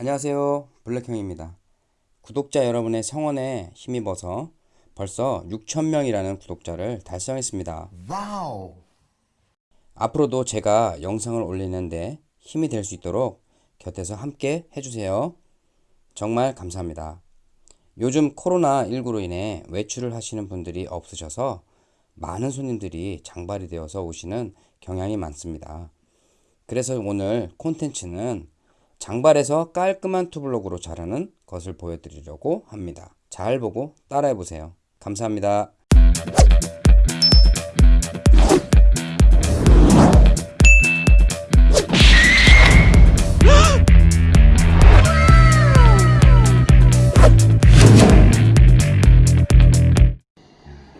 안녕하세요. 블랙형입니다. 구독자 여러분의 성원에 힘입어서 벌써 6천명이라는 구독자를 달성했습니다. 와우. 앞으로도 제가 영상을 올리는데 힘이 될 수 있도록 곁에서 함께 해주세요. 정말 감사합니다. 요즘 코로나19로 인해 외출을 하시는 분들이 없으셔서 많은 손님들이 장발이 되어서 오시는 경향이 많습니다. 그래서 오늘 콘텐츠는 장발에서 깔끔한 투블럭으로 자르는 것을 보여드리려고 합니다. 잘 보고 따라해 보세요. 감사합니다.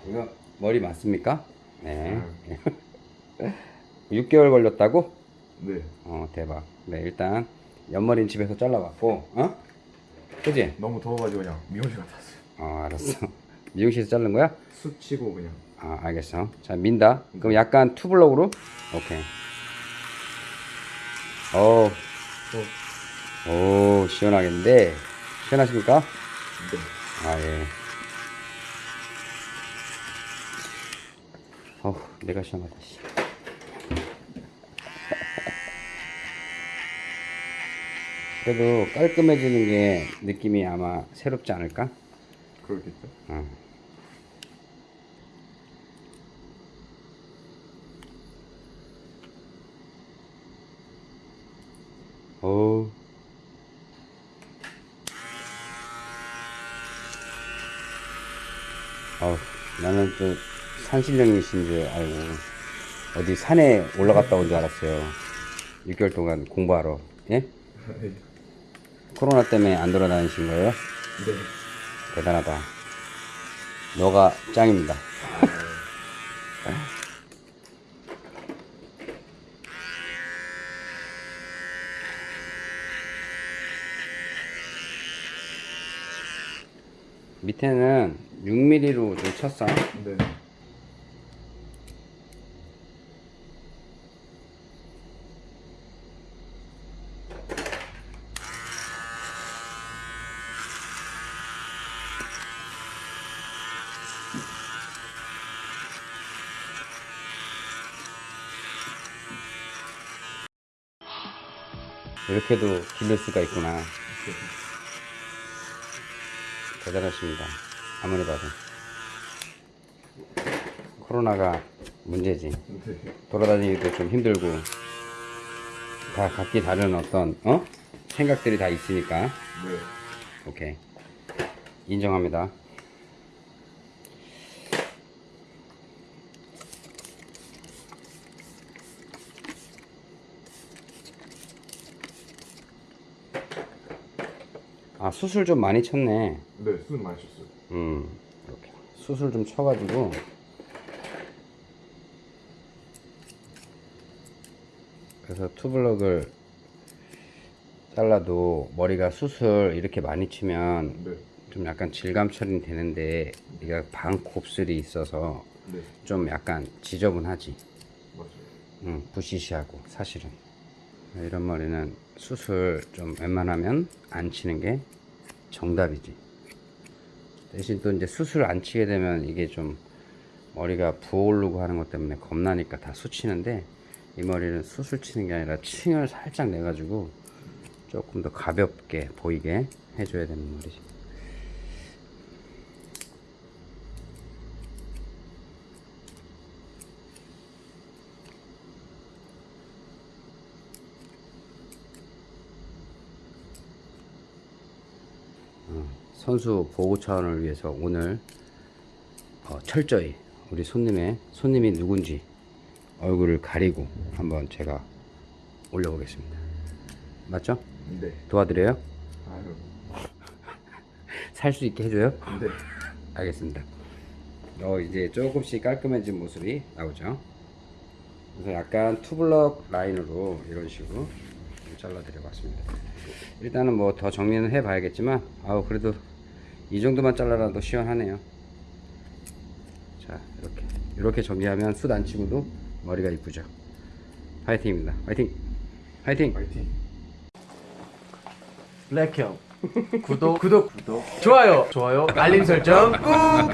이거 머리 맞습니까? 네. 6개월 걸렸다고? 네. 어 대박. 네 일단 옆머리는 집에서 잘라봤고, 어? 그지? 너무 더워가지고 그냥 미용실 갔다 왔어요. 어 알았어. 미용실에서 자른 거야? 숯 치고 그냥. 아 알겠어. 자 민다. 그럼 약간 투블럭으로. 오케이. 어. 오 시원하겠는데 시원하십니까? 네. 아 예. 어 내가 시원하다. 씨. 그래도 깔끔해지는 게 느낌이 아마 새롭지 않을까? 그렇겠죠. 어. 오. 어, 나는 또 산신령이신 줄 알고 어디 산에 올라갔다 온 줄 알았어요. 6개월 동안 공부하러. 예? 네. 코로나 때문에 안 돌아다니신 거예요? 네. 대단하다. 너가 짱입니다. 밑에는 6mm로 좀 쳤어. 네. 이렇게도 길를 수가 있구나. 대단하십니다. 아무리 봐도. 코로나가 문제지. 네. 돌아다니기도 좀 힘들고. 다 각기 다른 어떤, 어? 생각들이 다 있으니까. 네. 오케이. 인정합니다. 아, 수술 좀 많이 쳤네. 네. 숯 많이 쳤어요. 음, 이렇게. 수술 좀 쳐가지고. 그래서 투블럭을 잘라도 머리가 수술 이렇게 많이 치면 네. 좀 약간 질감 처리는 되는데 이게 반 곱슬이 있어서 네. 좀 약간 지저분하지 맞아요. 응, 부시시하고 사실은 이런 머리는 수술 좀 웬만하면 안 치는 게 정답이지. 대신 또 이제 수술 안 치게 되면 이게 좀 머리가 부어오르고 하는 것 때문에 겁나니까 다 수치는데 이 머리는 수술 치는 게 아니라 층을 살짝 내 가지고 조금 더 가볍게 보이게 해줘야 되는 머리지 선수 보호 차원을 위해서 오늘 어, 철저히 우리 손님의 손님이 누군지 얼굴을 가리고 한번 제가 올려보겠습니다. 맞죠? 네. 도와드려요? 아유. 살 수 있게 해줘요? 네. 알겠습니다. 어 이제 조금씩 깔끔해진 모습이 나오죠. 그래서 약간 투블럭 라인으로 이런 식으로 좀 잘라 드려 봤습니다. 일단은 뭐 더 정리는 해 봐야겠지만 아우 그래도 이 정도만 잘라라도 시원하네요. 자 이렇게 이렇게 정리하면 숱 안 치고도 머리가 이쁘죠. 파이팅입니다. 파이팅! 파이팅! 파이팅. 블랙형 구독 구독 구독 좋아요 좋아요 알림 설정 꾹